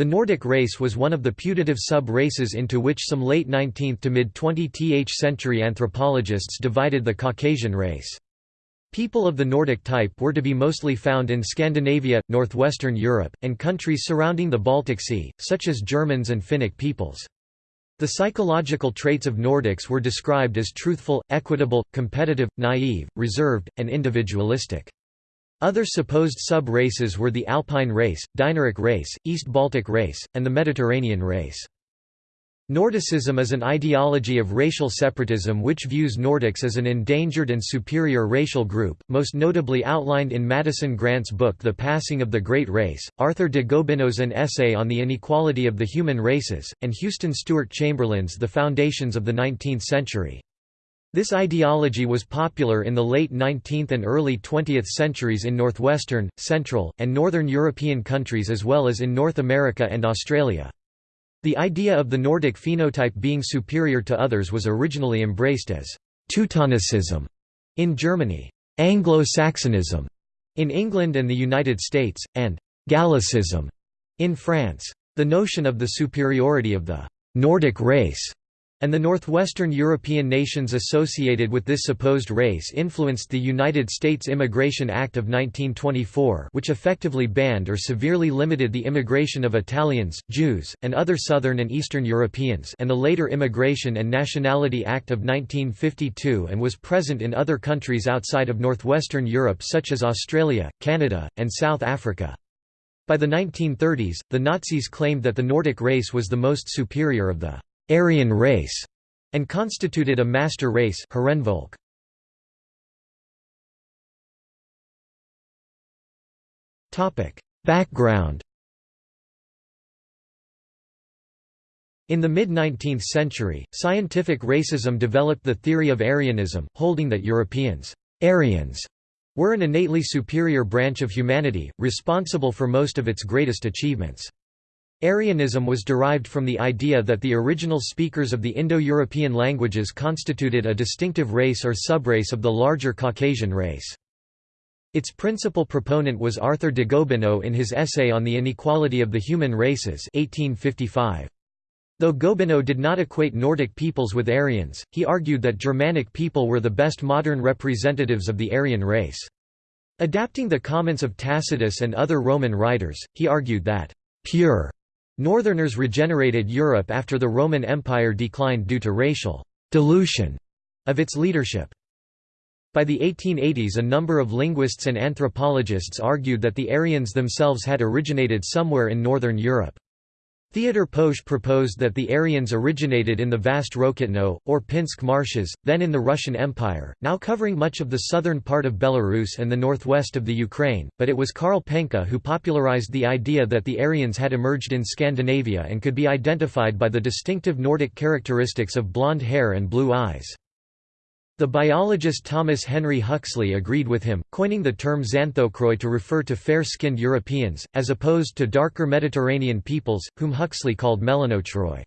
The Nordic race was one of the putative sub-races into which some late 19th to mid-20th century anthropologists divided the Caucasian race. People of the Nordic type were to be mostly found in Scandinavia, northwestern Europe, and countries surrounding the Baltic Sea, such as Germans and Finnic peoples. The psychological traits of Nordics were described as truthful, equitable, competitive, naive, reserved, and individualistic. Other supposed sub-races were the Alpine race, Dinaric race, East Baltic race, and the Mediterranean race. Nordicism is an ideology of racial separatism which views Nordics as an endangered and superior racial group, most notably outlined in Madison Grant's book The Passing of the Great Race, Arthur de Gobineau's An Essay on the Inequality of the Human Races, and Houston Stewart Chamberlain's The Foundations of the Nineteenth Century. This ideology was popular in the late 19th and early 20th centuries in northwestern, central, and northern European countries as well as in North America and Australia. The idea of the Nordic phenotype being superior to others was originally embraced as Teutonicism in Germany, Anglo-Saxonism in England and the United States, and Gallicism in France. The notion of the superiority of the Nordic race and the northwestern European nations associated with this supposed race influenced the United States Immigration Act of 1924 which effectively banned or severely limited the immigration of Italians, Jews, and other Southern and Eastern Europeans and the later Immigration and Nationality Act of 1952 and was present in other countries outside of northwestern Europe such as Australia, Canada, and South Africa. By the 1930s, the Nazis claimed that the Nordic race was the most superior of the Aryan race, and constituted a master race Topic Background In the mid-19th century, scientific racism developed the theory of Aryanism, holding that Europeans Aryans were an innately superior branch of humanity, responsible for most of its greatest achievements. Aryanism was derived from the idea that the original speakers of the Indo-European languages constituted a distinctive race or subrace of the larger Caucasian race. Its principal proponent was Arthur de Gobineau in his essay on the inequality of the human races 1855. Though Gobineau did not equate Nordic peoples with Aryans, he argued that Germanic people were the best modern representatives of the Aryan race. Adapting the comments of Tacitus and other Roman writers, he argued that pure Northerners regenerated Europe after the Roman Empire declined due to racial dilution of its leadership. By the 1880s a number of linguists and anthropologists argued that the Aryans themselves had originated somewhere in northern Europe. Theodor Poesche proposed that the Aryans originated in the vast Rokitno, or Pinsk marshes, then in the Russian Empire, now covering much of the southern part of Belarus and the northwest of the Ukraine, but it was Karl Penka who popularized the idea that the Aryans had emerged in Scandinavia and could be identified by the distinctive Nordic characteristics of blonde hair and blue eyes. The biologist Thomas Henry Huxley agreed with him, coining the term xanthochroi to refer to fair-skinned Europeans, as opposed to darker Mediterranean peoples, whom Huxley called melanochroi.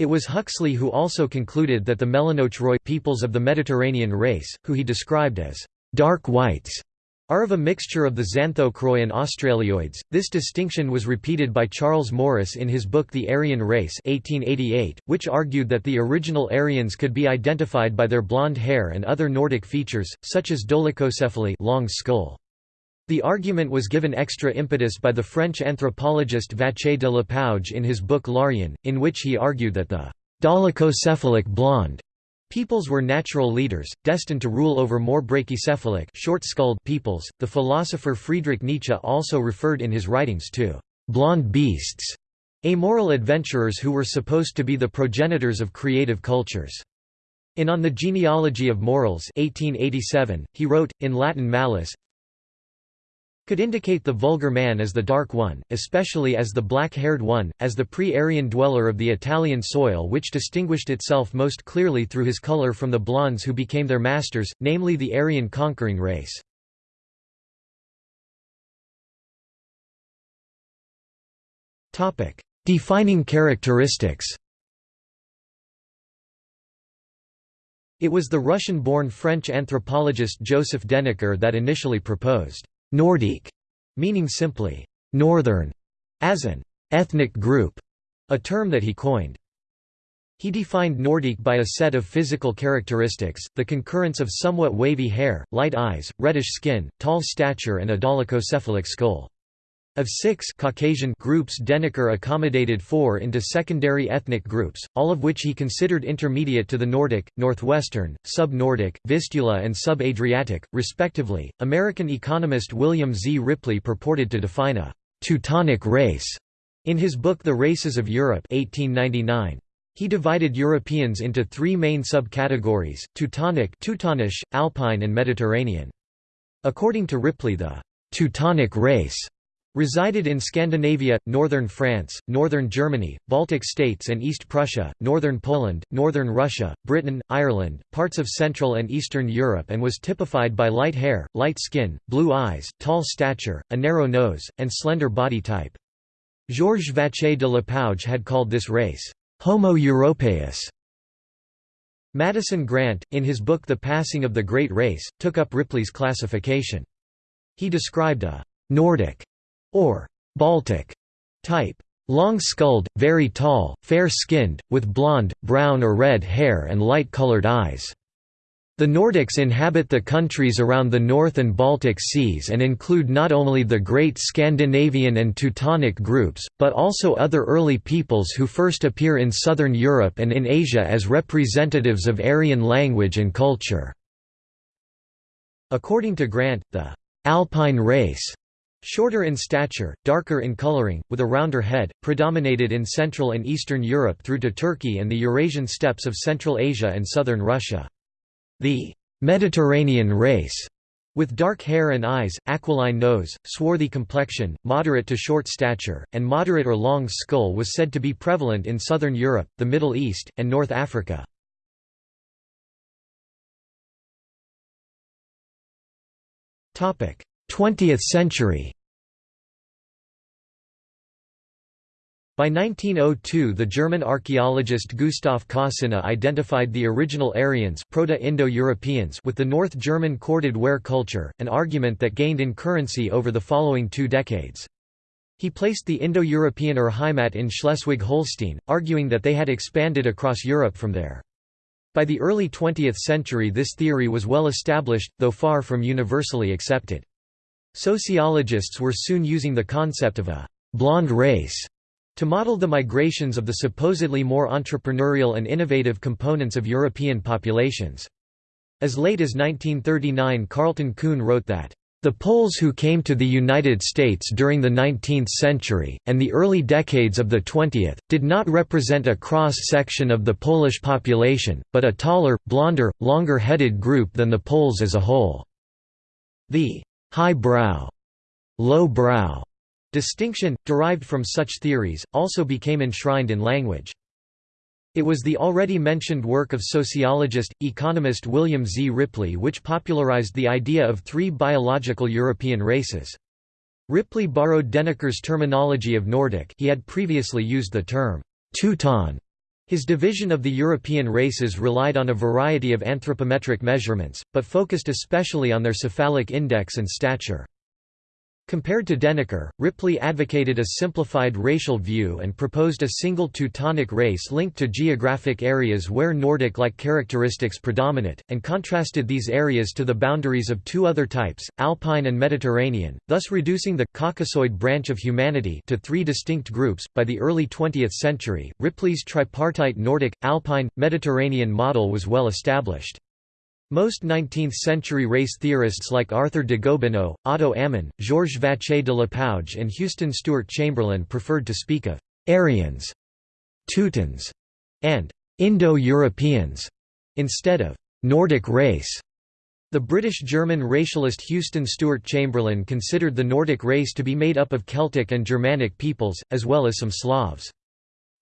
It was Huxley who also concluded that the melanochroi peoples of the Mediterranean race, who he described as dark whites, are of a mixture of the xanthochroi and australioids. This distinction was repeated by Charles Morris in his book The Aryan Race 1888, which argued that the original Aryans could be identified by their blonde hair and other Nordic features, such as dolichocephaly long skull. The argument was given extra impetus by the French anthropologist Vacher de Lapouge in his book L'Aryan, in which he argued that the dolichocephalic blonde Peoples were natural leaders, destined to rule over more brachycephalic short-skulled peoples. The philosopher Friedrich Nietzsche also referred in his writings to blonde beasts, amoral adventurers who were supposed to be the progenitors of creative cultures. In On the Genealogy of Morals 1887, he wrote, in Latin Malus, could indicate the vulgar man as the dark one, especially as the black-haired one, as the pre-Aryan dweller of the Italian soil which distinguished itself most clearly through his color from the blondes who became their masters, namely the Aryan conquering race. Defining characteristics It was the Russian-born French anthropologist Joseph Deniker that initially proposed Nordique, meaning simply northern, as an ethnic group, a term that he coined. He defined Nordic by a set of physical characteristics, the concurrence of somewhat wavy hair, light eyes, reddish skin, tall stature and a dolichocephalic skull. Of six Caucasian groups Deniker accommodated four into secondary ethnic groups, all of which he considered intermediate to the Nordic, Northwestern, Sub-Nordic, Vistula and Sub-Adriatic, respectively. American economist William Z. Ripley purported to define a «Teutonic race» in his book The Races of Europe 1899. He divided Europeans into three main subcategories, Teutonic Teutonish, Alpine and Mediterranean. According to Ripley the «Teutonic race» resided in Scandinavia, northern France, northern Germany, Baltic states and East Prussia, northern Poland, northern Russia, Britain, Ireland, parts of Central and Eastern Europe and was typified by light hair, light skin, blue eyes, tall stature, a narrow nose, and slender body type. Georges Vacher de Lapouge had called this race, Homo europaeus. Madison Grant, in his book The Passing of the Great Race, took up Ripley's classification. He described a «Nordic» or «Baltic» type, long-skulled, very tall, fair-skinned, with blonde, brown or red hair and light-colored eyes. The Nordics inhabit the countries around the North and Baltic Seas and include not only the great Scandinavian and Teutonic groups, but also other early peoples who first appear in southern Europe and in Asia as representatives of Aryan language and culture. According to Grant, the Alpine race Shorter in stature, darker in coloring, with a rounder head, predominated in Central and Eastern Europe through to Turkey and the Eurasian steppes of Central Asia and southern Russia. The Mediterranean race with dark hair and eyes, aquiline nose, swarthy complexion, moderate to short stature, and moderate or long skull was said to be prevalent in southern Europe, the Middle East, and North Africa. Twentieth century By 1902 the German archaeologist Gustav Kossinna identified the original Aryans Proto-Indo-Europeans with the North German corded ware culture, an argument that gained in currency over the following two decades. He placed the Indo-European Urheimat in Schleswig-Holstein, arguing that they had expanded across Europe from there. By the early 20th century this theory was well established, though far from universally accepted. Sociologists were soon using the concept of a «blonde race» To model the migrations of the supposedly more entrepreneurial and innovative components of European populations. As late as 1939 Carleton Coon wrote that, "...the Poles who came to the United States during the 19th century, and the early decades of the 20th, did not represent a cross-section of the Polish population, but a taller, blonder, longer-headed group than the Poles as a whole." The high brow, low brow Distinction, derived from such theories, also became enshrined in language. It was the already mentioned work of sociologist, economist William Z. Ripley which popularized the idea of three biological European races. Ripley borrowed Deniker's terminology of Nordic he had previously used the term Teuton. His division of the European races relied on a variety of anthropometric measurements, but focused especially on their cephalic index and stature. Compared to Deniker, Ripley advocated a simplified racial view and proposed a single Teutonic race linked to geographic areas where Nordic-like characteristics predominate, and contrasted these areas to the boundaries of two other types, Alpine and Mediterranean, thus reducing the Caucasoid branch of humanity to three distinct groups. By the early 20th century, Ripley's tripartite Nordic, Alpine, Mediterranean model was well established. Most 19th-century race theorists like Arthur de Gobineau, Otto Ammon, Georges Vacher de Lapouge and Houston Stewart Chamberlain preferred to speak of «Aryans», «Teutons» and «Indo-Europeans» instead of «Nordic race». The British-German racialist Houston Stewart Chamberlain considered the Nordic race to be made up of Celtic and Germanic peoples, as well as some Slavs.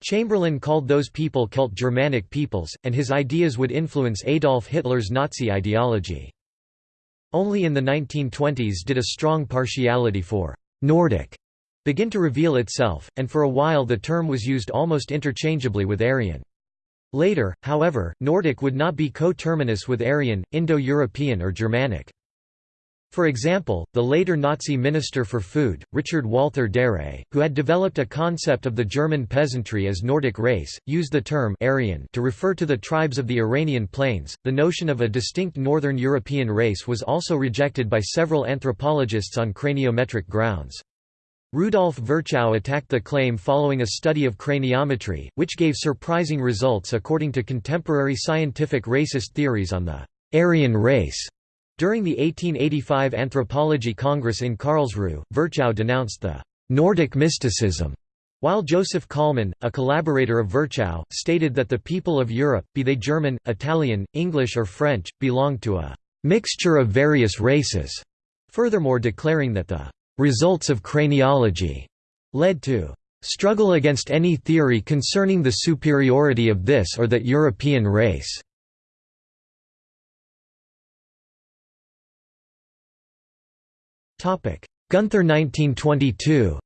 Chamberlain called those people Celt Germanic peoples, and his ideas would influence Adolf Hitler's Nazi ideology. Only in the 1920s did a strong partiality for «Nordic» begin to reveal itself, and for a while the term was used almost interchangeably with Aryan. Later, however, Nordic would not be coterminous with Aryan, Indo-European or Germanic. For example, the later Nazi Minister for Food, Richard Walther Darré, who had developed a concept of the German peasantry as Nordic race, used the term Aryan to refer to the tribes of the Iranian plains. The notion of a distinct Northern European race was also rejected by several anthropologists on craniometric grounds. Rudolf Virchow attacked the claim following a study of craniometry, which gave surprising results according to contemporary scientific racist theories on the Aryan race. During the 1885 Anthropology Congress in Karlsruhe, Virchow denounced the «Nordic mysticism», while Joseph Kollmann, a collaborator of Virchow, stated that the people of Europe, be they German, Italian, English or French, belonged to a «mixture of various races», furthermore declaring that the «results of craniology» led to «struggle against any theory concerning the superiority of this or that European race». Gunther 1922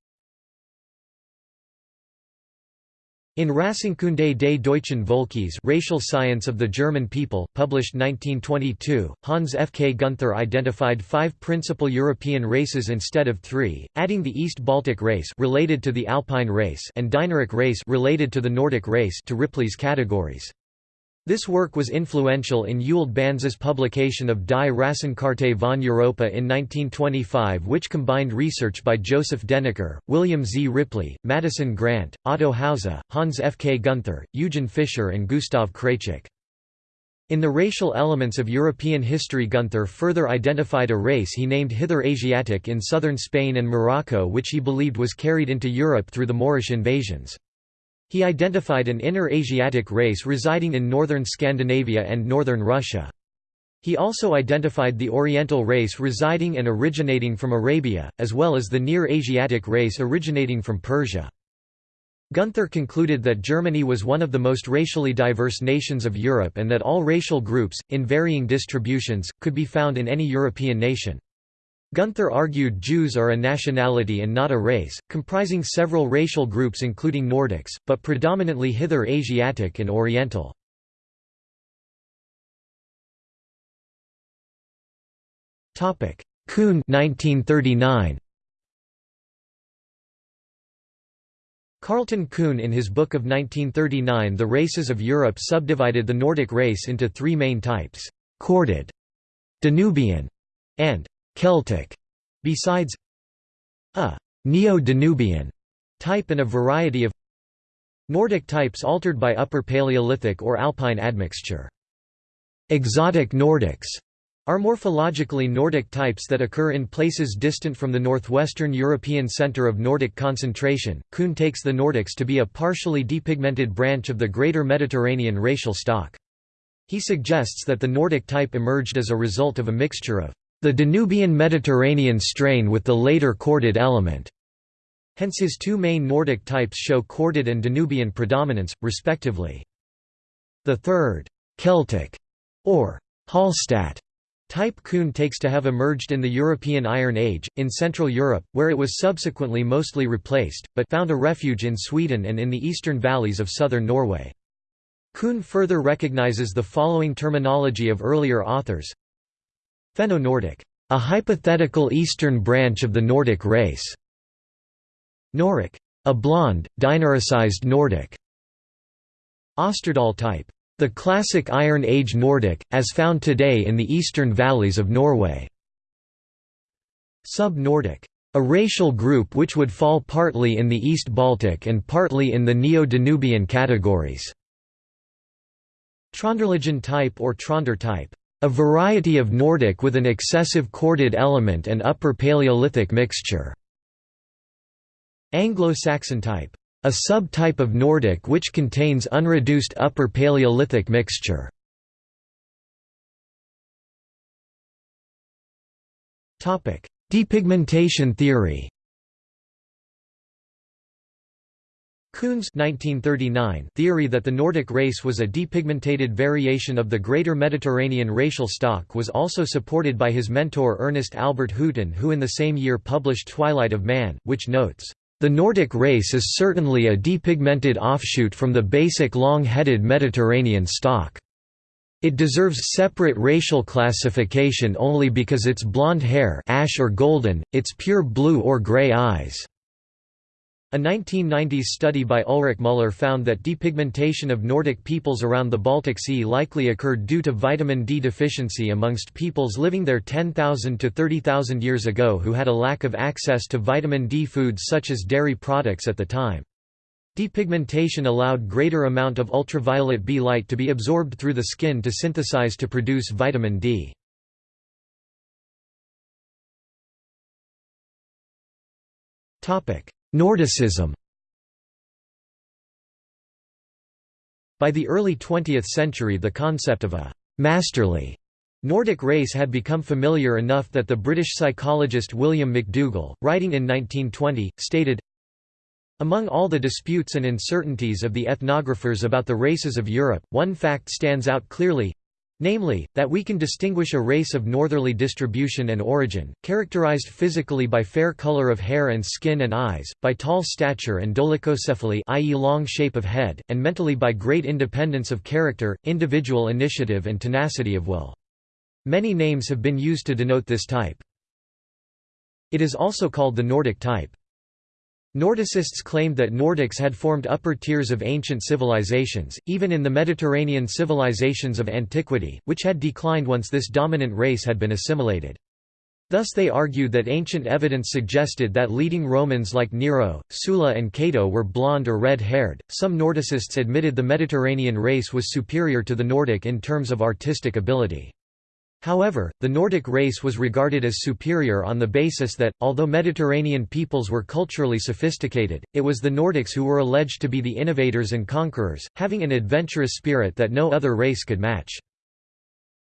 In Rassenkunde des deutschen Volkes Racial Science of the German People, published 1922, Hans F. K. Gunther identified five principal European races instead of three, adding the East Baltic race related to the Alpine race and Dinaric race related to the Nordic race to Ripley's categories. This work was influential in Ewald Banse's publication of Die Rassenkarte von Europa in 1925 which combined research by Joseph Deniker, William Z. Ripley, Madison Grant, Otto Hause, Hans F. K. Gunther, Eugen Fischer and Gustav Kreycik. In the racial elements of European history Gunther further identified a race he named Hither Asiatic in southern Spain and Morocco which he believed was carried into Europe through the Moorish invasions. He identified an inner Asiatic race residing in northern Scandinavia and northern Russia. He also identified the Oriental race residing and originating from Arabia, as well as the Near Asiatic race originating from Persia. Gunther concluded that Germany was one of the most racially diverse nations of Europe and that all racial groups, in varying distributions, could be found in any European nation. Gunther argued Jews are a nationality and not a race, comprising several racial groups including Nordics, but predominantly Hither Asiatic and Oriental. Coon 1939. Carleton Coon in his book of 1939 The Races of Europe subdivided the Nordic race into three main types, corded, Danubian, and Celtic, besides a Neo-Danubian type and a variety of Nordic types altered by Upper Paleolithic or Alpine admixture. Exotic Nordics are morphologically Nordic types that occur in places distant from the northwestern European center of Nordic concentration. Coon takes the Nordics to be a partially depigmented branch of the Greater Mediterranean racial stock. He suggests that the Nordic type emerged as a result of a mixture of the Danubian Mediterranean strain with the later corded element. Hence his two main Nordic types show corded and Danubian predominance, respectively. The third, Celtic, or Hallstatt, type Coon takes to have emerged in the European Iron Age, in Central Europe, where it was subsequently mostly replaced, but found a refuge in Sweden and in the eastern valleys of southern Norway. Coon further recognizes the following terminology of earlier authors Fenno-Nordic, a hypothetical eastern branch of the Nordic race. Noric, a blonde, dinaricized Nordic. Osterdal type, the classic Iron Age Nordic, as found today in the eastern valleys of Norway. Sub-Nordic, a racial group which would fall partly in the East Baltic and partly in the Neo-Danubian categories. Tronderligan type or Tronder type, a variety of Nordic with an excessive corded element and Upper Paleolithic mixture. Anglo-Saxon type. A subtype of Nordic which contains unreduced Upper Paleolithic mixture. Depigmentation theory Coon's 1939 theory that the Nordic race was a depigmented variation of the Greater Mediterranean racial stock was also supported by his mentor Ernest Albert Hooton who in the same year published Twilight of Man, which notes, "...the Nordic race is certainly a depigmented offshoot from the basic long-headed Mediterranean stock." It deserves separate racial classification only because its blonde hair ash or golden, its pure blue or gray eyes." A 1990s study by Ulrich Müller found that depigmentation of Nordic peoples around the Baltic Sea likely occurred due to vitamin D deficiency amongst peoples living there 10,000 to 30,000 years ago who had a lack of access to vitamin D foods such as dairy products at the time. Depigmentation allowed greater amount of ultraviolet B light to be absorbed through the skin to synthesize to produce vitamin D. Nordicism. By the early 20th century the concept of a «masterly» Nordic race had become familiar enough that the British psychologist William McDougall, writing in 1920, stated, among all the disputes and uncertainties of the ethnographers about the races of Europe, one fact stands out clearly namely, that we can distinguish a race of northerly distribution and origin, characterized physically by fair color of hair and skin and eyes, by tall stature and dolichocephaly i.e. long shape of head, and mentally by great independence of character, individual initiative and tenacity of will. Many names have been used to denote this type. It is also called the Nordic type. Nordicists claimed that Nordics had formed upper tiers of ancient civilizations, even in the Mediterranean civilizations of antiquity, which had declined once this dominant race had been assimilated. Thus they argued that ancient evidence suggested that leading Romans like Nero, Sulla and Cato were blonde or red-haired. Some Nordicists admitted the Mediterranean race was superior to the Nordic in terms of artistic ability. However, the Nordic race was regarded as superior on the basis that, although Mediterranean peoples were culturally sophisticated, it was the Nordics who were alleged to be the innovators and conquerors, having an adventurous spirit that no other race could match.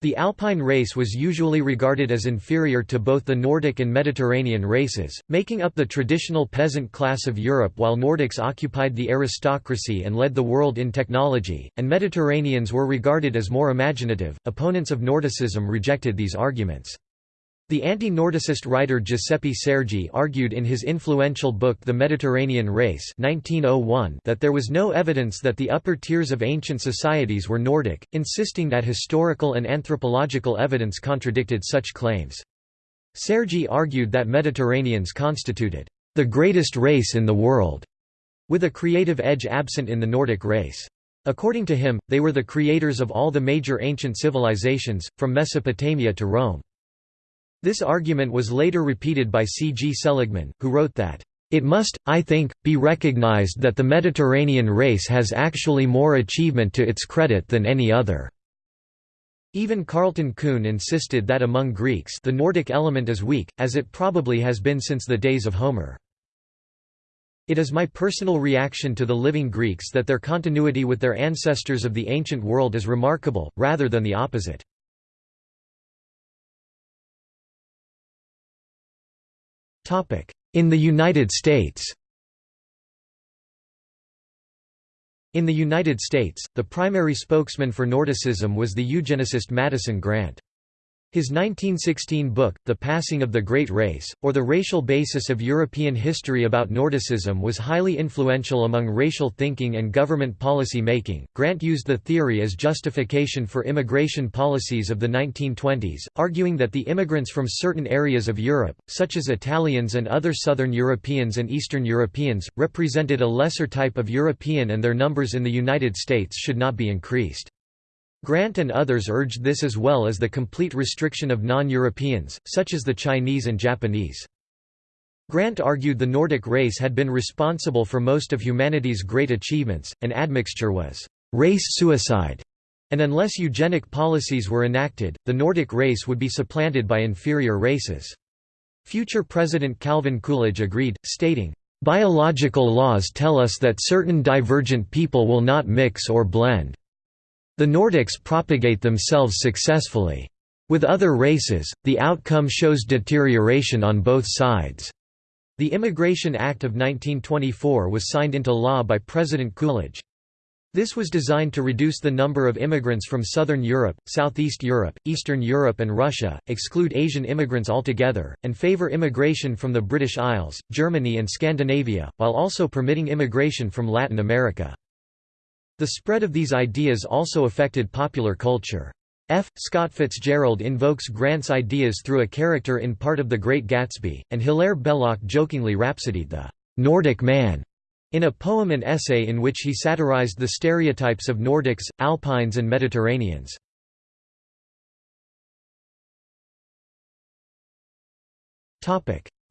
The Alpine race was usually regarded as inferior to both the Nordic and Mediterranean races, making up the traditional peasant class of Europe while Nordics occupied the aristocracy and led the world in technology, and Mediterraneans were regarded as more imaginative. Opponents of Nordicism rejected these arguments. The anti-Nordicist writer Giuseppe Sergi argued in his influential book The Mediterranean Race 1901 that there was no evidence that the upper tiers of ancient societies were Nordic, insisting that historical and anthropological evidence contradicted such claims. Sergi argued that Mediterraneans constituted the greatest race in the world, with a creative edge absent in the Nordic race. According to him, they were the creators of all the major ancient civilizations, from Mesopotamia to Rome. This argument was later repeated by C. G. Seligman, who wrote that, "...it must, I think, be recognized that the Mediterranean race has actually more achievement to its credit than any other." Even Carleton Coon insisted that among Greeks the Nordic element is weak, as it probably has been since the days of Homer. It is my personal reaction to the living Greeks that their continuity with their ancestors of the ancient world is remarkable, rather than the opposite. In the United States In the United States, the primary spokesman for Nordicism was the eugenicist Madison Grant. His 1916 book, The Passing of the Great Race, or The Racial Basis of European History about Nordicism was highly influential among racial thinking and government policy making. Grant used the theory as justification for immigration policies of the 1920s, arguing that the immigrants from certain areas of Europe, such as Italians and other Southern Europeans and Eastern Europeans, represented a lesser type of European and their numbers in the United States should not be increased. Grant and others urged this as well as the complete restriction of non-Europeans, such as the Chinese and Japanese. Grant argued the Nordic race had been responsible for most of humanity's great achievements, and admixture was race suicide, and unless eugenic policies were enacted, the Nordic race would be supplanted by inferior races. Future President Calvin Coolidge agreed, stating, "...biological laws tell us that certain divergent people will not mix or blend. The Nordics propagate themselves successfully. With other races, the outcome shows deterioration on both sides. The Immigration Act of 1924 was signed into law by President Coolidge. This was designed to reduce the number of immigrants from Southern Europe, Southeast Europe, Eastern Europe and Russia, exclude Asian immigrants altogether, and favor immigration from the British Isles, Germany and Scandinavia, while also permitting immigration from Latin America. The spread of these ideas also affected popular culture. F. Scott Fitzgerald invokes Grant's ideas through a character in part of The Great Gatsby, and Hilaire Belloc jokingly rhapsodied the Nordic man in a poem and essay in which he satirized the stereotypes of Nordics, Alpines and Mediterraneans.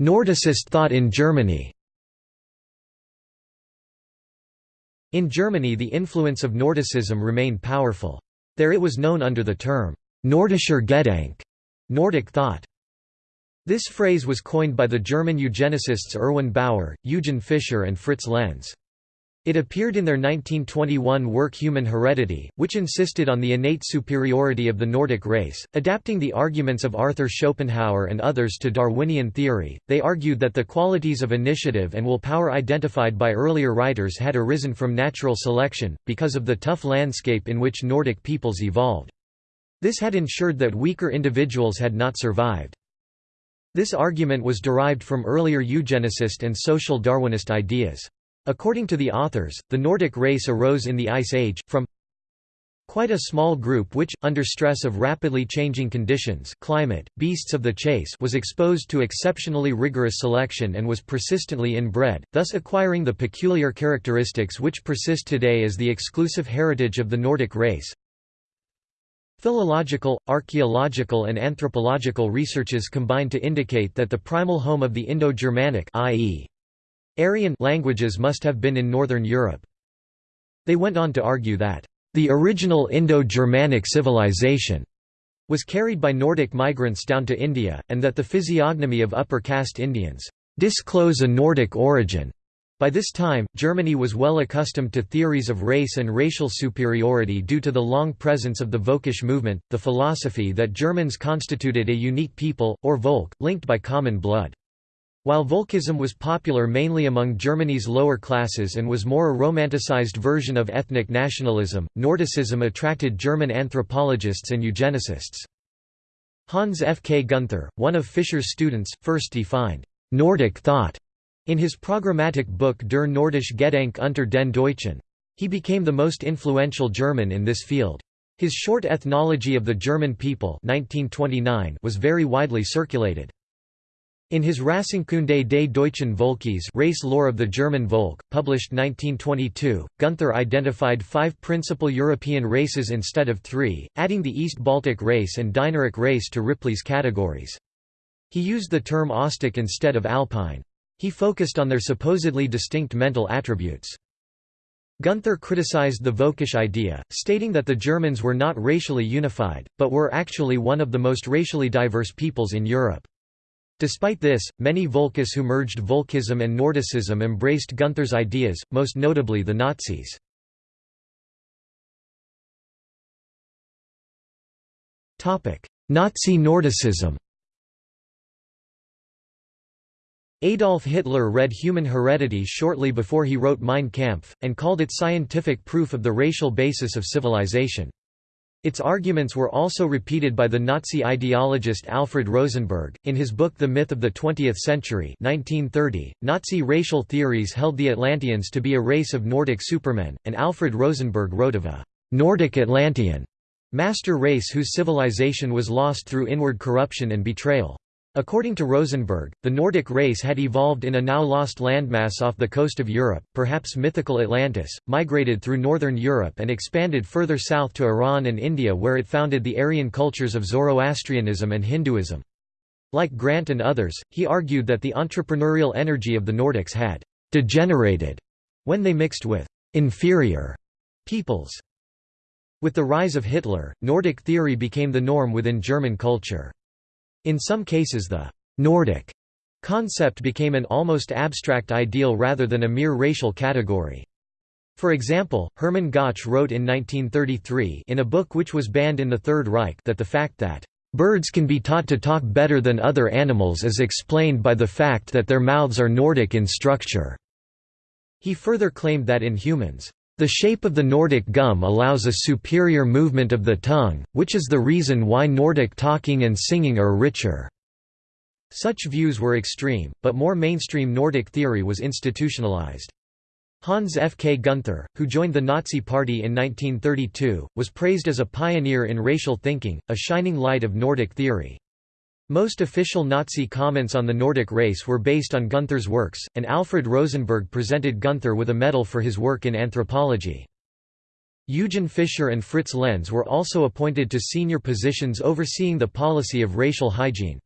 Nordicist thought in Germany In Germany the influence of Nordicism remained powerful. There it was known under the term, Nordischer Gedanke Nordic thought. This phrase was coined by the German eugenicists Erwin Baur, Eugen Fischer and Fritz Lenz. It appeared in their 1921 work Human Heredity, which insisted on the innate superiority of the Nordic race. Adapting the arguments of Arthur Schopenhauer and others to Darwinian theory, they argued that the qualities of initiative and will power identified by earlier writers had arisen from natural selection, because of the tough landscape in which Nordic peoples evolved. This had ensured that weaker individuals had not survived. This argument was derived from earlier eugenicist and social Darwinist ideas. According to the authors, the Nordic race arose in the Ice Age, from quite a small group which, under stress of rapidly changing conditions climate, beasts of the chase was exposed to exceptionally rigorous selection and was persistently inbred, thus acquiring the peculiar characteristics which persist today as the exclusive heritage of the Nordic race. Philological, archaeological and anthropological researches combine to indicate that the primal home of the Indo-Germanic i.e. Aryan languages must have been in northern Europe. They went on to argue that, "...the original Indo-Germanic civilization," was carried by Nordic migrants down to India, and that the physiognomy of upper caste Indians, "...disclose a Nordic origin." By this time, Germany was well accustomed to theories of race and racial superiority due to the long presence of the Völkisch movement, the philosophy that Germans constituted a unique people, or Volk, linked by common blood. While Volkism was popular mainly among Germany's lower classes and was more a romanticized version of ethnic nationalism, Nordicism attracted German anthropologists and eugenicists. Hans F. K. Gunther, one of Fischer's students, first defined «Nordic thought» in his programmatic book Der Nordische Gedanke unter den Deutschen. He became the most influential German in this field. His short Ethnology of the German People 1929 was very widely circulated. In his Rassenkunde des deutschen Volkes Race Lore of the German Volk, published 1922, Gunther identified five principal European races instead of three, adding the East Baltic race and Dinaric race to Ripley's categories. He used the term Ostic instead of Alpine. He focused on their supposedly distinct mental attributes. Gunther criticized the Völkisch idea, stating that the Germans were not racially unified, but were actually one of the most racially diverse peoples in Europe. Despite this, many Volkists who merged Volkism and Nordicism embraced Gunther's ideas, most notably the Nazis. Nazi Nordicism Adolf Hitler read Human Heredity shortly before he wrote Mein Kampf, and called it scientific proof of the racial basis of civilization. Its arguments were also repeated by the Nazi ideologist Alfred Rosenberg. In his book The Myth of the Twentieth Century 1930, Nazi racial theories held the Atlanteans to be a race of Nordic supermen, and Alfred Rosenberg wrote of a «Nordic Atlantean» master race whose civilization was lost through inward corruption and betrayal. According to Rosenberg, the Nordic race had evolved in a now lost landmass off the coast of Europe, perhaps mythical Atlantis, migrated through northern Europe and expanded further south to Iran and India where it founded the Aryan cultures of Zoroastrianism and Hinduism. Like Grant and others, he argued that the entrepreneurial energy of the Nordics had «degenerated» when they mixed with «inferior» peoples. With the rise of Hitler, Nordic theory became the norm within German culture. In some cases the «Nordic» concept became an almost abstract ideal rather than a mere racial category. For example, Hermann Gauch wrote in 1933 in a book which was banned in the Third Reich that the fact that Birds can be taught to talk better than other animals is explained by the fact that their mouths are Nordic in structure." He further claimed that in humans, the shape of the Nordic gum allows a superior movement of the tongue, which is the reason why Nordic talking and singing are richer. Such views were extreme, but more mainstream Nordic theory was institutionalized. Hans F. K. Gunther, who joined the Nazi Party in 1932, was praised as a pioneer in racial thinking, a shining light of Nordic theory. Most official Nazi comments on the Nordic race were based on Gunther's works, and Alfred Rosenberg presented Gunther with a medal for his work in anthropology. Eugen Fischer and Fritz Lenz were also appointed to senior positions overseeing the policy of racial hygiene.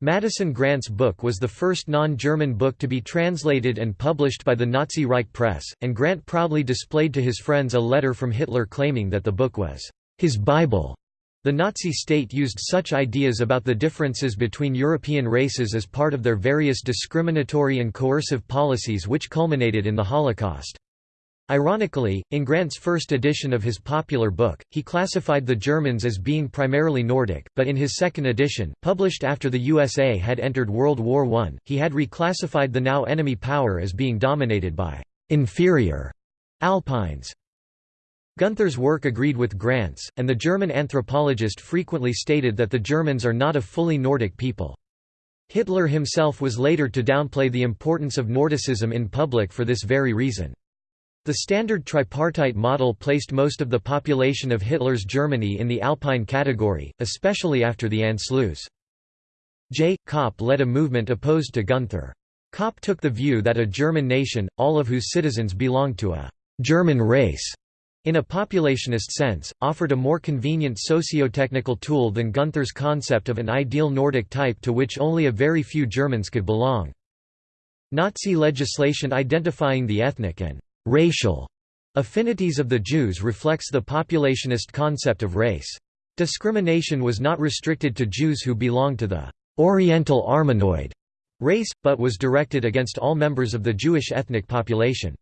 Madison Grant's book was the first non-German book to be translated and published by the Nazi Reich Press, and Grant proudly displayed to his friends a letter from Hitler claiming that the book was his Bible. The Nazi state used such ideas about the differences between European races as part of their various discriminatory and coercive policies which culminated in the Holocaust. Ironically, in Grant's first edition of his popular book, he classified the Germans as being primarily Nordic, but in his second edition, published after the USA had entered World War I, he had reclassified the now enemy power as being dominated by «inferior» Alpines. Gunther's work agreed with Grant's, and the German anthropologist frequently stated that the Germans are not a fully Nordic people. Hitler himself was later to downplay the importance of Nordicism in public for this very reason. The standard tripartite model placed most of the population of Hitler's Germany in the Alpine category, especially after the Anschluss. J. Kaup led a movement opposed to Gunther. Kaup took the view that a German nation, all of whose citizens belonged to a «German race», in a populationist sense, offered a more convenient socio-technical tool than Gunther's concept of an ideal Nordic type to which only a very few Germans could belong. Nazi legislation identifying the ethnic and racial affinities of the Jews reflects the populationist concept of race. Discrimination was not restricted to Jews who belonged to the Oriental Armenoid race, but was directed against all members of the Jewish ethnic population.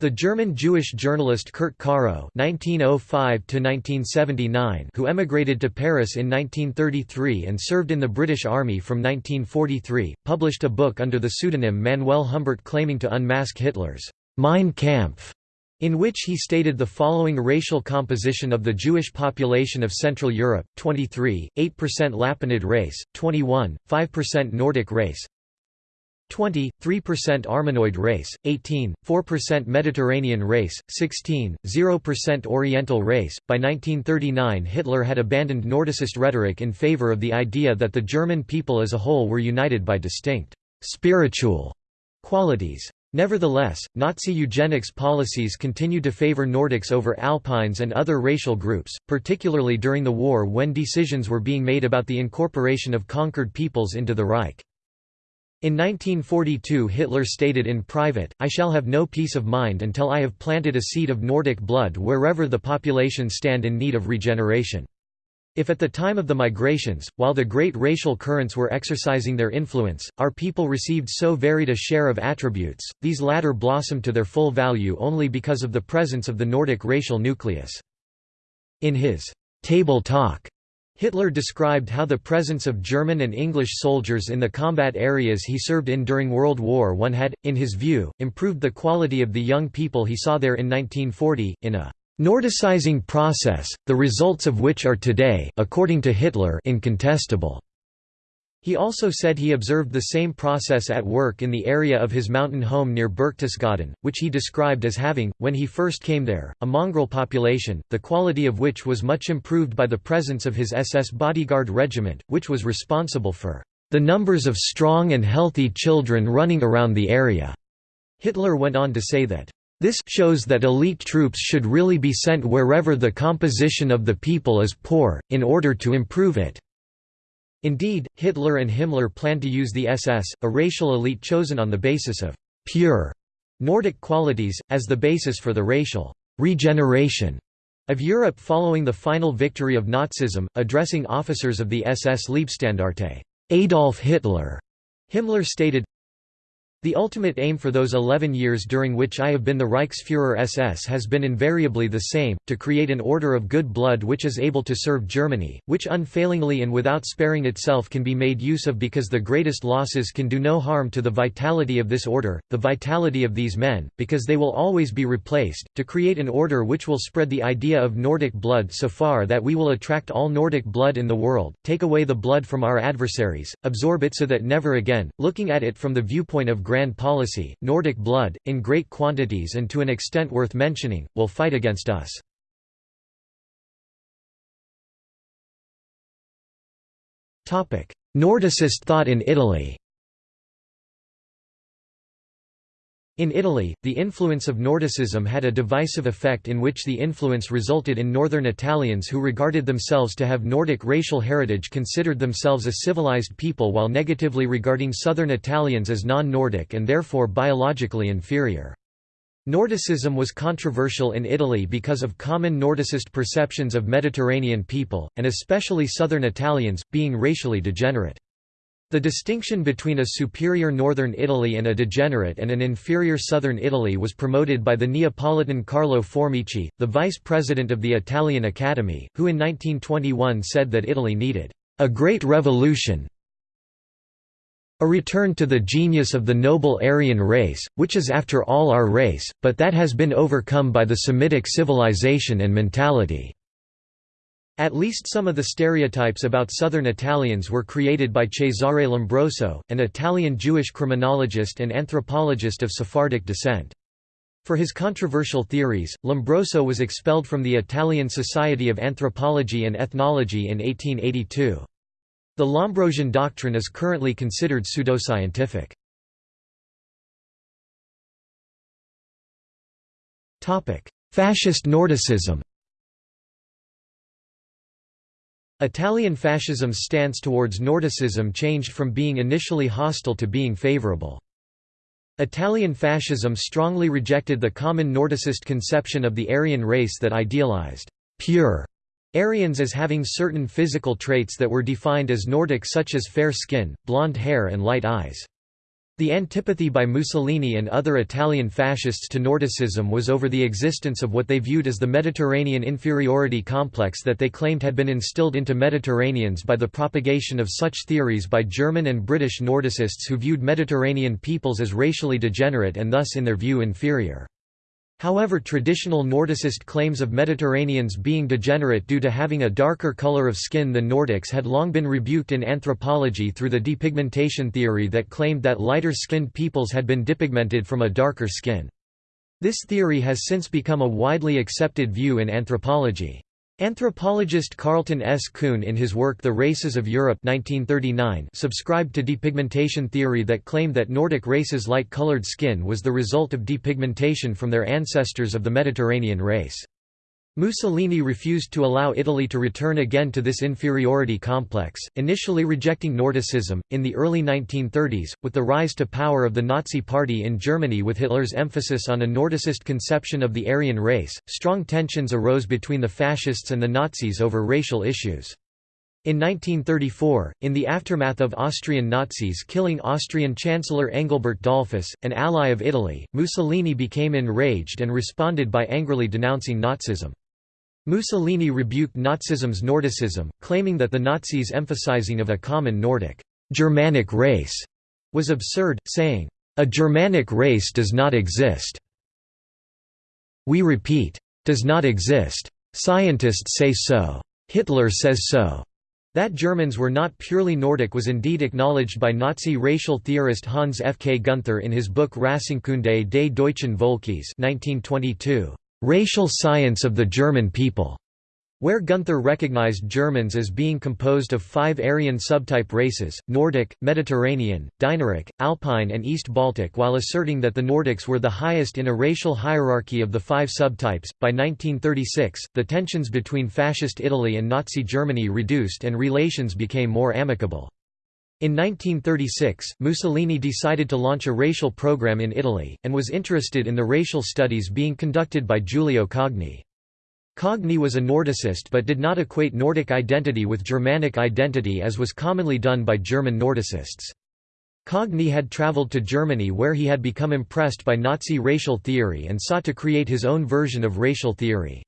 The German Jewish journalist Kurt Caro (1905–1979), who emigrated to Paris in 1933 and served in the British Army from 1943, published a book under the pseudonym Manuel Humbert claiming to unmask Hitler's Mein Kampf, in which he stated the following racial composition of the Jewish population of Central Europe, 23, 8% Lapinid race, 21, 5% Nordic race, 20, 3% Armenoid race, 18, 4% Mediterranean race, 16, 0% Oriental race. By 1939, Hitler had abandoned Nordicist rhetoric in favor of the idea that the German people as a whole were united by distinct spiritual qualities. Nevertheless, Nazi eugenics policies continued to favor Nordics over Alpines and other racial groups, particularly during the war when decisions were being made about the incorporation of conquered peoples into the Reich. In 1942 Hitler stated in private, I shall have no peace of mind until I have planted a seed of Nordic blood wherever the population stand in need of regeneration. If at the time of the migrations, while the great racial currents were exercising their influence, our people received so varied a share of attributes, these latter blossomed to their full value only because of the presence of the Nordic racial nucleus. In his «Table Talk», Hitler described how the presence of German and English soldiers in the combat areas he served in during World War I had, in his view, improved the quality of the young people he saw there in 1940, in a Nordicizing process, the results of which are today according to Hitler incontestable. He also said he observed the same process at work in the area of his mountain home near Berchtesgaden, which he described as having, when he first came there, a mongrel population, the quality of which was much improved by the presence of his SS bodyguard regiment, which was responsible for the numbers of strong and healthy children running around the area. Hitler went on to say that this shows that elite troops should really be sent wherever the composition of the people is poor, in order to improve it. Indeed, Hitler and Himmler planned to use the SS, a racial elite chosen on the basis of «pure» Nordic qualities, as the basis for the racial «regeneration» of Europe following the final victory of Nazism, addressing officers of the SS Leibstandarte Adolf Hitler. Himmler stated, the ultimate aim for those 11 years during which I have been the Reichsfuhrer SS has been invariably the same, to create an order of good blood which is able to serve Germany, which unfailingly and without sparing itself can be made use of because the greatest losses can do no harm to the vitality of this order, the vitality of these men, because they will always be replaced, to create an order which will spread the idea of Nordic blood so far that we will attract all Nordic blood in the world, take away the blood from our adversaries, absorb it so that never again, looking at it from the viewpoint of grand policy, Nordic blood, in great quantities and to an extent worth mentioning, will fight against us. Nordicist thought in Italy In Italy, the influence of Nordicism had a divisive effect in which the influence resulted in northern Italians who regarded themselves to have Nordic racial heritage considered themselves a civilized people while negatively regarding southern Italians as non-Nordic and therefore biologically inferior. Nordicism was controversial in Italy because of common Nordicist perceptions of Mediterranean people, and especially southern Italians, being racially degenerate. The distinction between a superior northern Italy and a degenerate and an inferior southern Italy was promoted by the Neapolitan Carlo Formichi, the vice president of the Italian Academy, who in 1921 said that Italy needed a great revolution a return to the genius of the noble Aryan race, which is after all our race, but that has been overcome by the Semitic civilization and mentality. At least some of the stereotypes about southern Italians were created by Cesare Lombroso, an Italian Jewish criminologist and anthropologist of Sephardic descent. For his controversial theories, Lombroso was expelled from the Italian Society of Anthropology and Ethnology in 1882. The Lombrosian doctrine is currently considered pseudoscientific. Fascist Nordicism Italian fascism's stance towards Nordicism changed from being initially hostile to being favorable. Italian fascism strongly rejected the common Nordicist conception of the Aryan race that idealized pure Aryans as having certain physical traits that were defined as Nordic such as fair skin, blonde hair and light eyes. The antipathy by Mussolini and other Italian fascists to Nordicism was over the existence of what they viewed as the Mediterranean inferiority complex that they claimed had been instilled into Mediterraneans by the propagation of such theories by German and British Nordicists who viewed Mediterranean peoples as racially degenerate and thus in their view inferior. However traditional Nordicist claims of Mediterraneans being degenerate due to having a darker color of skin than Nordics had long been rebuked in anthropology through the depigmentation theory that claimed that lighter-skinned peoples had been depigmented from a darker skin. This theory has since become a widely accepted view in anthropology. Anthropologist Carleton S. Coon in his work The Races of Europe 1939 subscribed to depigmentation theory that claimed that Nordic races' light-colored skin was the result of depigmentation from their ancestors of the Mediterranean race. Mussolini refused to allow Italy to return again to this inferiority complex, initially rejecting Nordicism. In the early 1930s, with the rise to power of the Nazi Party in Germany with Hitler's emphasis on a Nordicist conception of the Aryan race, strong tensions arose between the fascists and the Nazis over racial issues. In 1934, in the aftermath of Austrian Nazis killing Austrian Chancellor Engelbert Dollfuss, an ally of Italy, Mussolini became enraged and responded by angrily denouncing Nazism. Mussolini rebuked Nazism's Nordicism, claiming that the Nazis' emphasizing of a common Nordic Germanic race was absurd, saying, "A Germanic race does not exist. We repeat, does not exist. Scientists say so. Hitler says so." That Germans were not purely Nordic was indeed acknowledged by Nazi racial theorist Hans F. K. Gunther in his book Rassenkunde des deutschen Volkes 1922. Racial Science of the German People, where Gunther recognized Germans as being composed of five Aryan subtype races, Nordic, Mediterranean, Dinaric, Alpine and East Baltic while asserting that the Nordics were the highest in a racial hierarchy of the five subtypes. By 1936, the tensions between Fascist Italy and Nazi Germany reduced and relations became more amicable. In 1936, Mussolini decided to launch a racial program in Italy, and was interested in the racial studies being conducted by Giulio Cogni. Cogni was a Nordicist but did not equate Nordic identity with Germanic identity as was commonly done by German Nordicists. Cogni had traveled to Germany where he had become impressed by Nazi racial theory and sought to create his own version of racial theory.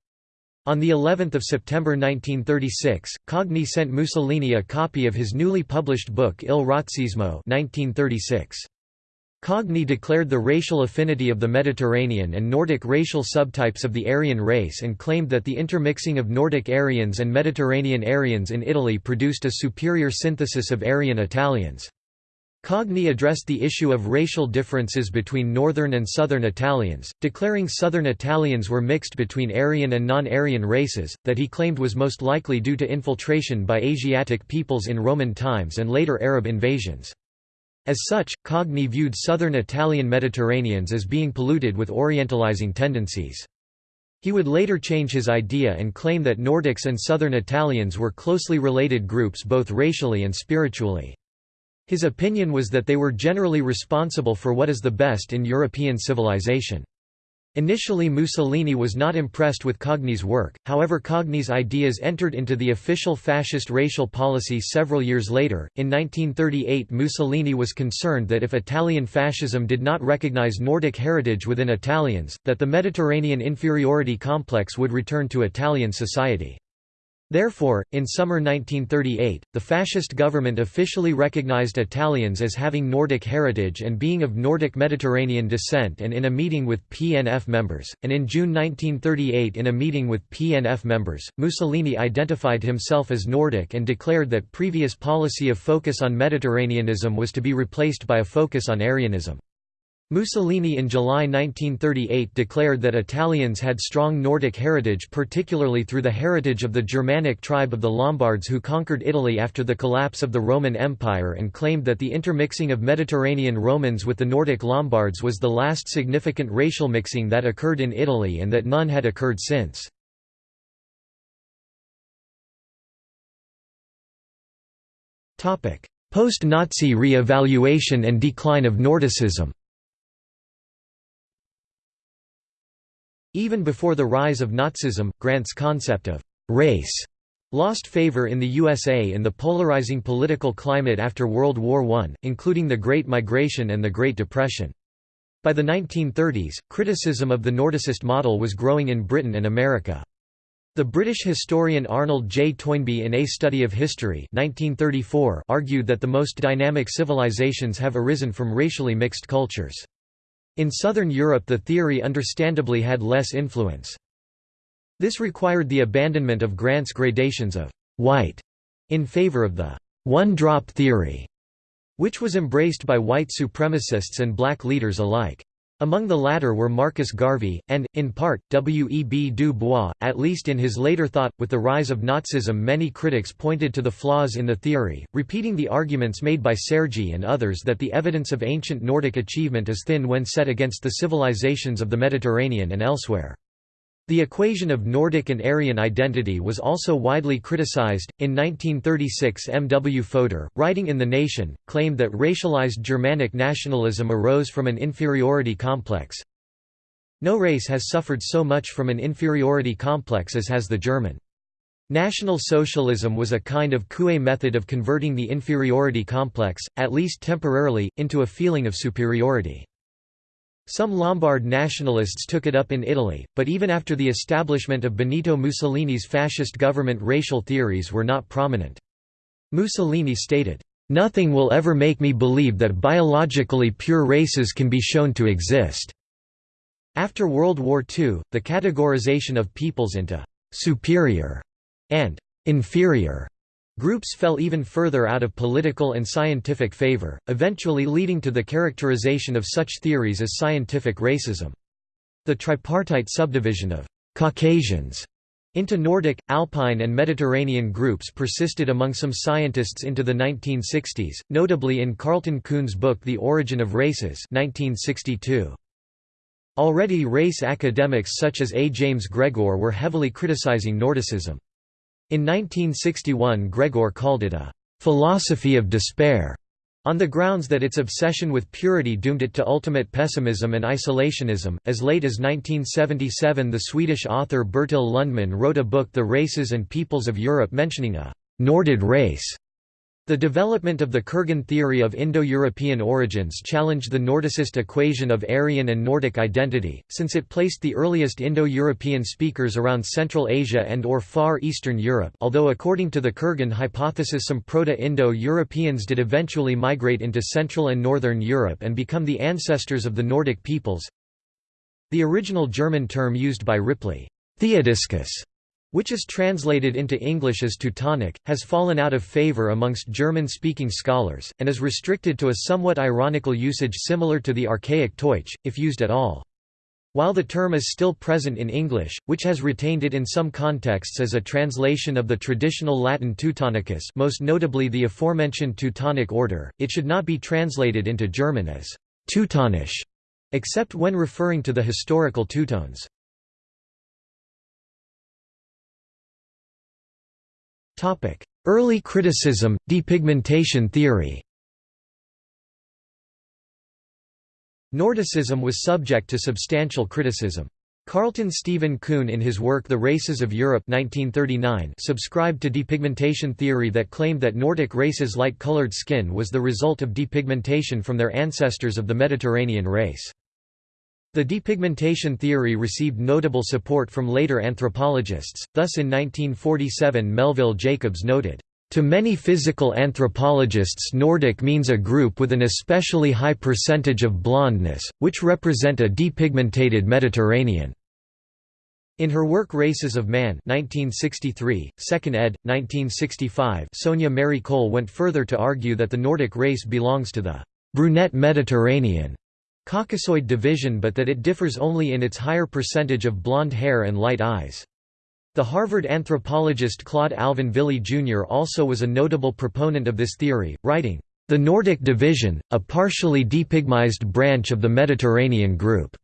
On the 11th of September 1936, Cogni sent Mussolini a copy of his newly published book Il Razzismo 1936. Cogni declared the racial affinity of the Mediterranean and Nordic racial subtypes of the Aryan race and claimed that the intermixing of Nordic Aryans and Mediterranean Aryans in Italy produced a superior synthesis of Aryan Italians. Cogni addressed the issue of racial differences between northern and southern Italians, declaring southern Italians were mixed between Aryan and non-Aryan races, that he claimed was most likely due to infiltration by Asiatic peoples in Roman times and later Arab invasions. As such, Cogni viewed southern Italian Mediterraneans as being polluted with orientalizing tendencies. He would later change his idea and claim that Nordics and southern Italians were closely related groups both racially and spiritually. His opinion was that they were generally responsible for what is the best in European civilization. Initially Mussolini was not impressed with Cogni's work, however Cogni's ideas entered into the official fascist racial policy several years later. In 1938 Mussolini was concerned that if Italian fascism did not recognize Nordic heritage within Italians, that the Mediterranean inferiority complex would return to Italian society. Therefore, in summer 1938, the fascist government officially recognized Italians as having Nordic heritage and being of Nordic Mediterranean descent and in a meeting with PNF members, and in June 1938 in a meeting with PNF members, Mussolini identified himself as Nordic and declared that previous policy of focus on Mediterraneanism was to be replaced by a focus on Aryanism. Mussolini in July 1938 declared that Italians had strong Nordic heritage particularly through the heritage of the Germanic tribe of the Lombards who conquered Italy after the collapse of the Roman Empire and claimed that the intermixing of Mediterranean Romans with the Nordic Lombards was the last significant racial mixing that occurred in Italy and that none had occurred since. Post-Nazi re-evaluation and decline of Nordicism Even before the rise of Nazism, Grant's concept of «race» lost favor in the USA in the polarizing political climate after World War I, including the Great Migration and the Great Depression. By the 1930s, criticism of the Nordicist model was growing in Britain and America. The British historian Arnold J. Toynbee in A Study of History 1934 argued that the most dynamic civilizations have arisen from racially mixed cultures. In southern Europe the theory understandably had less influence. This required the abandonment of Grant's gradations of «white» in favor of the «one-drop theory», which was embraced by white supremacists and black leaders alike. Among the latter were Marcus Garvey, and, in part, W. E. B. Du Bois, at least in his later thought. With the rise of Nazism, many critics pointed to the flaws in the theory, repeating the arguments made by Sergi and others that the evidence of ancient Nordic achievement is thin when set against the civilizations of the Mediterranean and elsewhere. The equation of Nordic and Aryan identity was also widely criticized. In 1936, M. W. Fodor, writing in The Nation, claimed that racialized Germanic nationalism arose from an inferiority complex. No race has suffered so much from an inferiority complex as has the German. National Socialism was a kind of Coué method of converting the inferiority complex, at least temporarily, into a feeling of superiority. Some Lombard nationalists took it up in Italy, but even after the establishment of Benito Mussolini's fascist government racial theories were not prominent. Mussolini stated, "...nothing will ever make me believe that biologically pure races can be shown to exist." After World War II, the categorization of peoples into «superior» and «inferior» Groups fell even further out of political and scientific favor, eventually leading to the characterization of such theories as scientific racism. The tripartite subdivision of «Caucasians» into Nordic, Alpine and Mediterranean groups persisted among some scientists into the 1960s, notably in Carleton Coon's book The Origin of Races 1962. Already race academics such as A. James Gregor were heavily criticizing Nordicism. In 1961 Gregor called it a «philosophy of despair» on the grounds that its obsession with purity doomed it to ultimate pessimism and isolationism. As late as 1977, the Swedish author Bertil Lundman wrote a book The Races and Peoples of Europe mentioning a Nordid race the development of the Kurgan theory of Indo-European origins challenged the Nordicist equation of Aryan and Nordic identity, since it placed the earliest Indo-European speakers around Central Asia and or Far Eastern Europe although according to the Kurgan hypothesis some Proto-Indo-Europeans did eventually migrate into Central and Northern Europe and become the ancestors of the Nordic peoples. The original German term used by Ripley, Theodiscus, which is translated into English as Teutonic, has fallen out of favor amongst German-speaking scholars, and is restricted to a somewhat ironical usage similar to the archaic Teutsch, if used at all. While the term is still present in English, which has retained it in some contexts as a translation of the traditional Latin Teutonicus most notably the aforementioned Teutonic order, it should not be translated into German as Teutonisch, except when referring to the historical Teutones. Early criticism, depigmentation theory Nordicism was subject to substantial criticism. Carleton Stephen Coon in his work The Races of Europe 1939 subscribed to depigmentation theory that claimed that Nordic races' light-colored skin was the result of depigmentation from their ancestors of the Mediterranean race. The depigmentation theory received notable support from later anthropologists, thus in 1947 Melville Jacobs noted, "...to many physical anthropologists Nordic means a group with an especially high percentage of blondness, which represent a depigmentated Mediterranean." In her work Races of Man 1963, 2nd ed., 1965 Sonia Mary Cole went further to argue that the Nordic race belongs to the «brunette Mediterranean» Caucasoid division but that it differs only in its higher percentage of blonde hair and light eyes. The Harvard anthropologist Claude Alvin Villee Jr. also was a notable proponent of this theory, writing, "...the Nordic division, a partially depigmized branch of the Mediterranean group."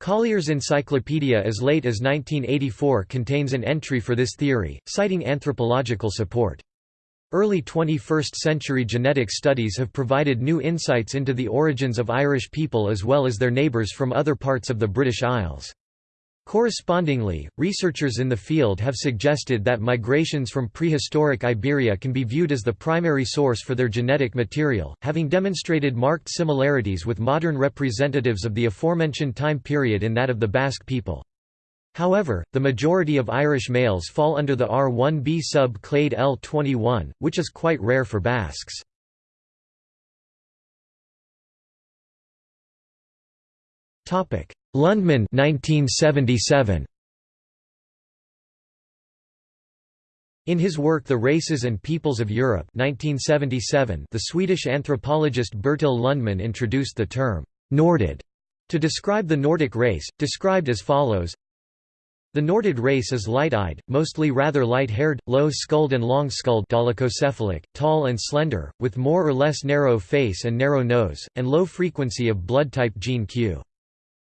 Collier's Encyclopedia as late as 1984 contains an entry for this theory, citing anthropological support. Early 21st-century genetic studies have provided new insights into the origins of Irish people as well as their neighbours from other parts of the British Isles. Correspondingly, researchers in the field have suggested that migrations from prehistoric Iberia can be viewed as the primary source for their genetic material, having demonstrated marked similarities with modern representatives of the aforementioned time period in that of the Basque people. However, the majority of Irish males fall under the R1b sub-clade L21, which is quite rare for Basques. Lundman 1977. In his work The Races and Peoples of Europe 1977, the Swedish anthropologist Bertil Lundman introduced the term «Nordid» to describe the Nordic race, described as follows the Nordid race is light-eyed, mostly rather light-haired, low-skulled and long-skulled tall and slender, with more or less narrow face and narrow nose, and low frequency of blood type gene Q.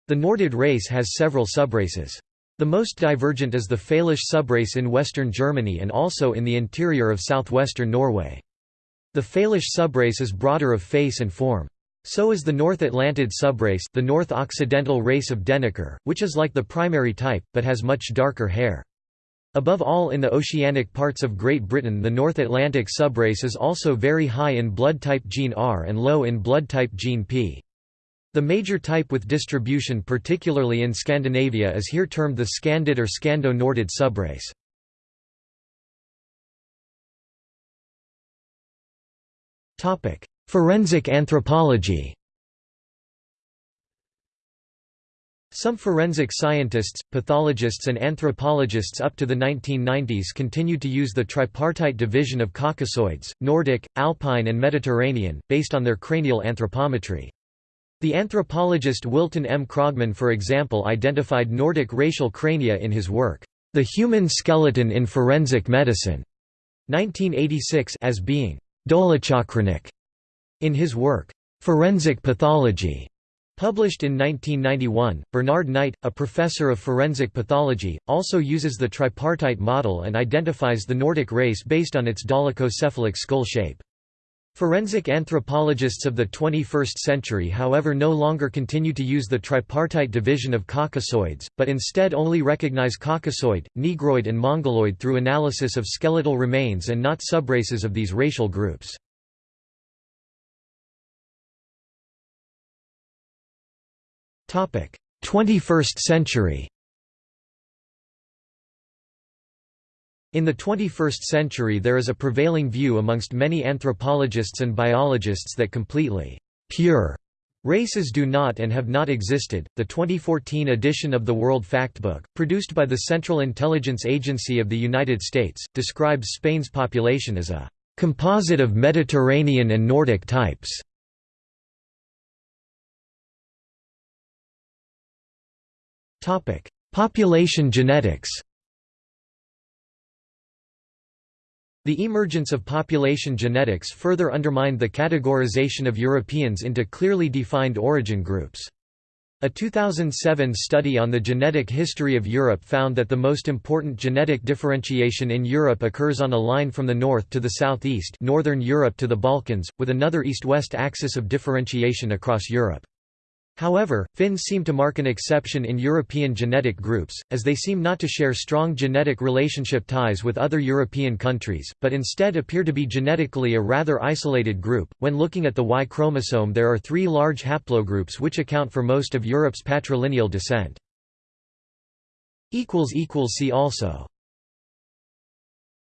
The Nordid race has several subraces. The most divergent is the Fälisch subrace in western Germany and also in the interior of southwestern Norway. The Fälisch subrace is broader of face and form. So is the North Atlantid subrace the North Occidental race of Deniker, which is like the primary type, but has much darker hair. Above all in the oceanic parts of Great Britain the North Atlantid subrace is also very high in blood type gene R and low in blood type gene P. The major type with distribution particularly in Scandinavia is here termed the Scandid or Scando-Nordid subrace. Forensic anthropology Some forensic scientists, pathologists and anthropologists up to the 1990s continued to use the tripartite division of Caucasoids, Nordic, Alpine and Mediterranean, based on their cranial anthropometry. The anthropologist Wilton M. Krogman for example identified Nordic racial crania in his work, The Human Skeleton in Forensic Medicine, 1986 as being dolichocranic in his work, Forensic Pathology, published in 1991, Bernard Knight, a professor of forensic pathology, also uses the tripartite model and identifies the Nordic race based on its dolichocephalic skull shape. Forensic anthropologists of the 21st century however no longer continue to use the tripartite division of Caucasoids, but instead only recognize Caucasoid, Negroid and Mongoloid through analysis of skeletal remains and not subraces of these racial groups. 21st century In the 21st century there is a prevailing view amongst many anthropologists and biologists that completely «pure» Races do not and have not existed. The 2014 edition of the World Factbook, produced by the Central Intelligence Agency of the United States, describes Spain's population as a composite of Mediterranean and Nordic types. Topic: Population genetics. The emergence of population genetics further undermined the categorization of Europeans into clearly defined origin groups. A 2007 study on the genetic history of Europe found that the most important genetic differentiation in Europe occurs on a line from the north to the southeast northern Europe to the Balkans, with another east-west axis of differentiation across Europe. However, Finns seem to mark an exception in European genetic groups, as they seem not to share strong genetic relationship ties with other European countries, but instead appear to be genetically a rather isolated group. When looking at the Y chromosome, there are three large haplogroups which account for most of Europe's patrilineal descent. See also